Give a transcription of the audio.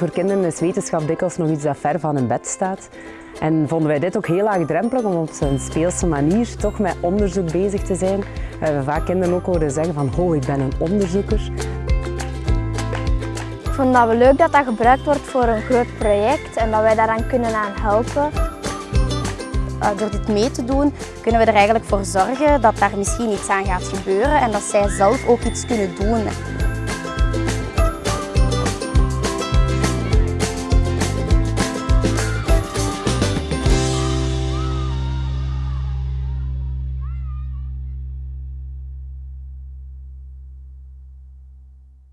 Voor kinderen is wetenschap dikwijls nog iets dat ver van hun bed staat. En vonden wij dit ook heel laagdrempelig om op een speelse manier toch met onderzoek bezig te zijn. We hebben vaak kinderen ook horen zeggen van, oh, ik ben een onderzoeker. Ik vond dat we leuk dat dat gebruikt wordt voor een groot project en dat wij daaraan kunnen aan helpen. Eh, door dit mee te doen kunnen we er eigenlijk voor zorgen dat daar misschien iets aan gaat gebeuren en dat zij zelf ook iets kunnen doen.